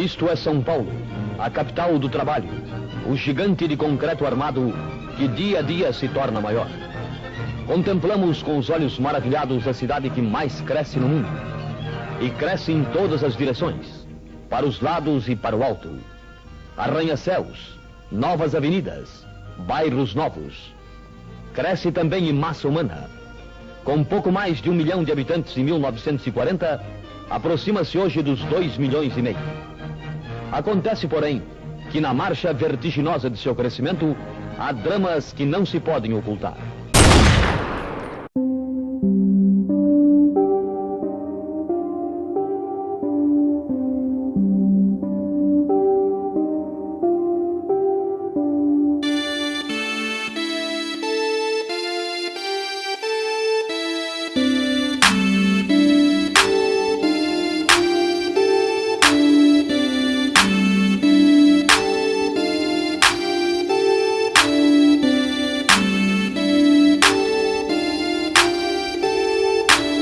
Isto é São Paulo, a capital do trabalho, o gigante de concreto armado que dia a dia se torna maior. Contemplamos com os olhos maravilhados a cidade que mais cresce no mundo. E cresce em todas as direções, para os lados e para o alto. Arranha-céus, novas avenidas, bairros novos. Cresce também em massa humana. Com pouco mais de um milhão de habitantes em 1940, aproxima-se hoje dos dois milhões e meio. Acontece, porém, que na marcha vertiginosa de seu crescimento, há dramas que não se podem ocultar.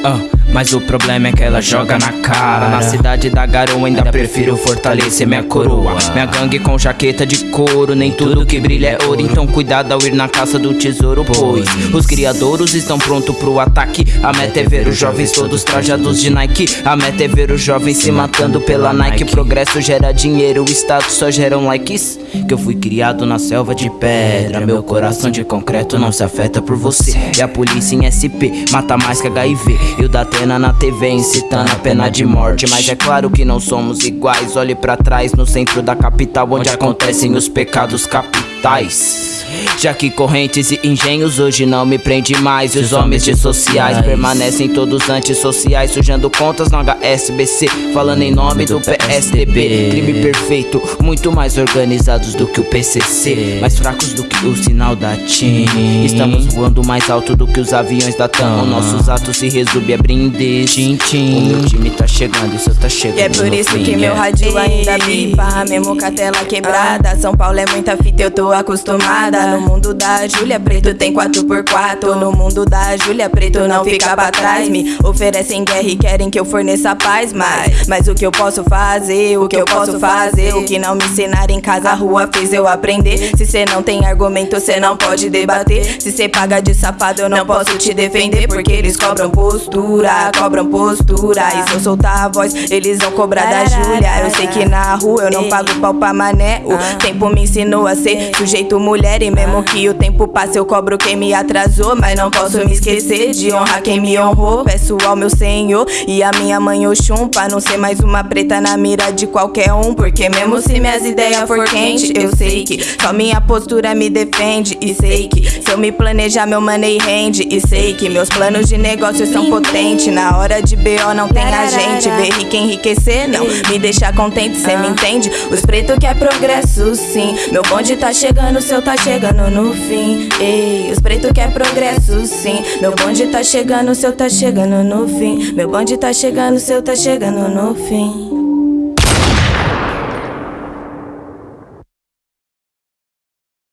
어. Mas o problema é que ela joga na cara. Na cidade da garoa ainda prefiro fortalecer minha coroa. Minha gangue com jaqueta de couro Nem tudo que brilha é ouro. Então cuidado ao ir na caça do tesouro Pois os criadouros estão prontos pro ataque. A meta é ver os jovens todos trajados de Nike. A meta é ver os jovens se matando pela Nike. Progresso gera dinheiro, o status só geram likes Que eu fui criado na selva de pedra. Meu coração de concreto não se afeta por você. E a polícia em SP mata mais que HIV E o da Atena na TV incitando a pena de morte. Mas é claro que não somos iguais. Olhe pra trás no centro da capital Onde acontecem os pecados capitais já que correntes e engenhos hoje não me prende mais E os homens de sociais permanecem todos antissociais Sujando contas no HSBC Falando em nome do PSDB Crime perfeito, muito mais organizados do que o PCC Mais fracos do que o sinal da TIM Estamos voando mais alto do que os aviões da TAM Nossos atos se resumem a brindis O meu time tá chegando e o seu tá chegando E é por isso que meu rádio ainda bipa Mesmo com a tela quebrada. São Paulo é muita fita, eu tô acostumada no mundo da Júlia Preto tem 4x4 No mundo da Júlia Preto não fica pra trás. Me oferecem guerra e querem que eu forneça paz. Mas, mas o que eu posso fazer, o que eu posso fazer? O que não me ensinaram em casa, a rua fez eu aprender. Se cê não tem argumento, cê não pode debater. Se cê paga de safado, eu não posso te defender. Porque eles cobram postura, cobram postura. E se eu soltar a voz, eles vão cobrar da Júlia. Eu sei que na rua eu não pago pau pra mané. O tempo me ensinou a ser sujeito mulher e mesmo que o tempo passe eu cobro quem me atrasou Mas não posso me esquecer de honrar quem me honrou. Peço ao meu senhor e a minha mãe Oxum Pra não ser mais uma preta na mira de qualquer um. Porque mesmo se minhas ideias for quente Eu sei que só minha postura me defende. E sei que se eu me planejar meu money rende. E sei que meus planos de negócio são potentes. Na hora de BO não tem a gente. Ver rico enriquecer não. Me deixa contente Cê me entende? Os pretos quer progresso sim. Meu bonde tá chegando, seu tá chegando chegando no fim. Ei, os pretos quer progresso, sim. Meu bonde tá chegando, seu tá chegando no fim. Meu bonde tá chegando, seu tá chegando no fim.